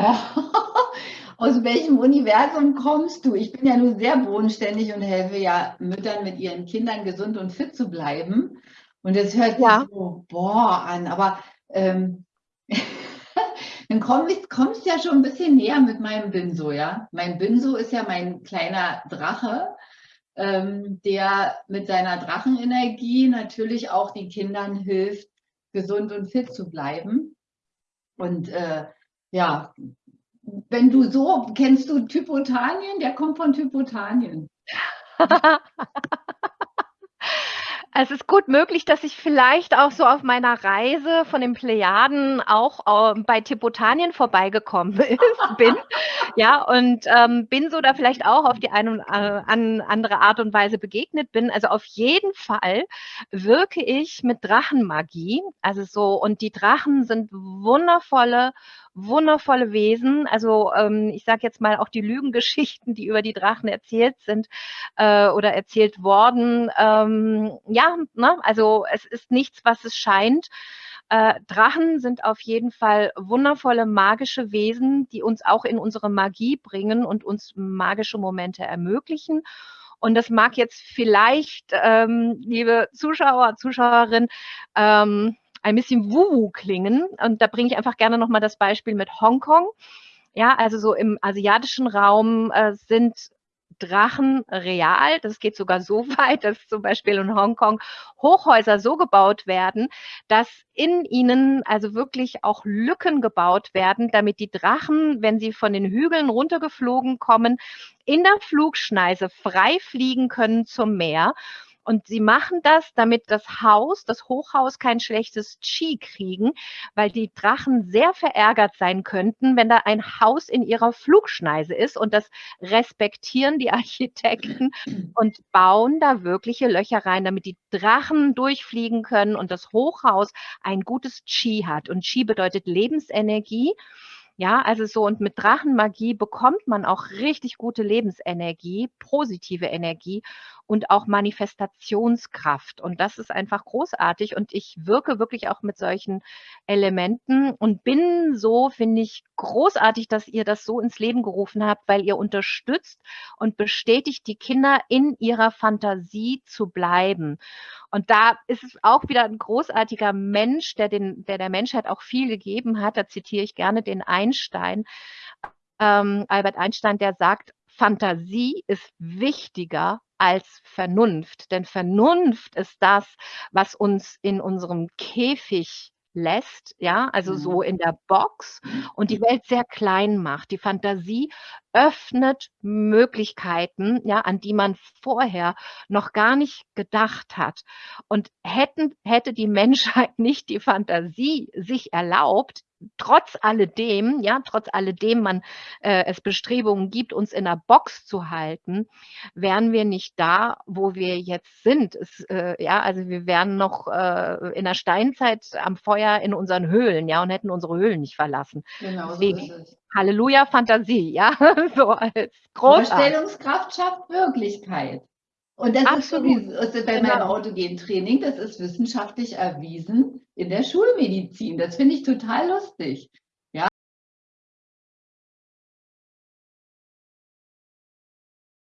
Aus welchem Universum kommst du? Ich bin ja nur sehr bodenständig und helfe ja Müttern mit ihren Kindern gesund und fit zu bleiben. Und das hört sich Ja. so, boah, an. Aber ähm, dann kommst, kommst ja schon ein bisschen näher mit meinem Binso, ja. Mein Binso ist ja mein kleiner Drache, ähm, der mit seiner Drachenenergie natürlich auch den Kindern hilft, gesund und fit zu bleiben. Und äh, ja, wenn du so, kennst du Typotanien? Der kommt von Typotanien. Es ist gut möglich, dass ich vielleicht auch so auf meiner Reise von den Plejaden auch ähm, bei Tipotanien vorbeigekommen bin. Ja, und ähm, bin so da vielleicht auch auf die eine und äh, an andere Art und Weise begegnet bin. Also auf jeden Fall wirke ich mit Drachenmagie. Also so, und die Drachen sind wundervolle, wundervolle Wesen. Also ähm, ich sage jetzt mal auch die Lügengeschichten, die über die Drachen erzählt sind äh, oder erzählt worden. Ähm, ja, ne? also es ist nichts, was es scheint. Äh, Drachen sind auf jeden Fall wundervolle magische Wesen, die uns auch in unsere Magie bringen und uns magische Momente ermöglichen. Und das mag jetzt vielleicht, ähm, liebe Zuschauer, Zuschauerin, ähm, ein bisschen wuhu klingen. Und da bringe ich einfach gerne nochmal das Beispiel mit Hongkong. Ja, also so im asiatischen Raum äh, sind Drachen real. Das geht sogar so weit, dass zum Beispiel in Hongkong Hochhäuser so gebaut werden, dass in ihnen also wirklich auch Lücken gebaut werden, damit die Drachen, wenn sie von den Hügeln runtergeflogen kommen, in der Flugschneise frei fliegen können zum Meer. Und sie machen das, damit das Haus, das Hochhaus kein schlechtes Qi kriegen, weil die Drachen sehr verärgert sein könnten, wenn da ein Haus in ihrer Flugschneise ist. Und das respektieren die Architekten und bauen da wirkliche Löcher rein, damit die Drachen durchfliegen können und das Hochhaus ein gutes Qi hat. Und Qi bedeutet Lebensenergie. Ja, also so und mit Drachenmagie bekommt man auch richtig gute Lebensenergie, positive Energie und auch Manifestationskraft. Und das ist einfach großartig. Und ich wirke wirklich auch mit solchen Elementen und bin so, finde ich, großartig, dass ihr das so ins Leben gerufen habt, weil ihr unterstützt und bestätigt die Kinder in ihrer Fantasie zu bleiben. Und da ist es auch wieder ein großartiger Mensch, der, den, der der Menschheit auch viel gegeben hat. Da zitiere ich gerne den Einstein, ähm, Albert Einstein, der sagt, Fantasie ist wichtiger als Vernunft. Denn Vernunft ist das, was uns in unserem Käfig lässt, ja, also so Mhm. in der Box und die Welt sehr klein macht. Die Fantasie öffnet Möglichkeiten, ja, an die man vorher noch gar nicht gedacht hat. Und hätten, hätte die Menschheit nicht die Fantasie sich erlaubt, trotz alledem, ja, trotz alledem man äh, es Bestrebungen gibt, uns in der Box zu halten, wären wir nicht da, wo wir jetzt sind. Es, äh, ja, also wir wären noch äh, in der Steinzeit am Feuer in unseren Höhlen, ja, und hätten unsere Höhlen nicht verlassen. Genau so Deswegen es. Halleluja Fantasie, ja, so als. Vorstellungskraft schafft Wirklichkeit. Und das Absolut. ist sowieso ist bei meinem Genau. Autogen-Training, das ist wissenschaftlich erwiesen in der Schulmedizin. Das finde ich total lustig.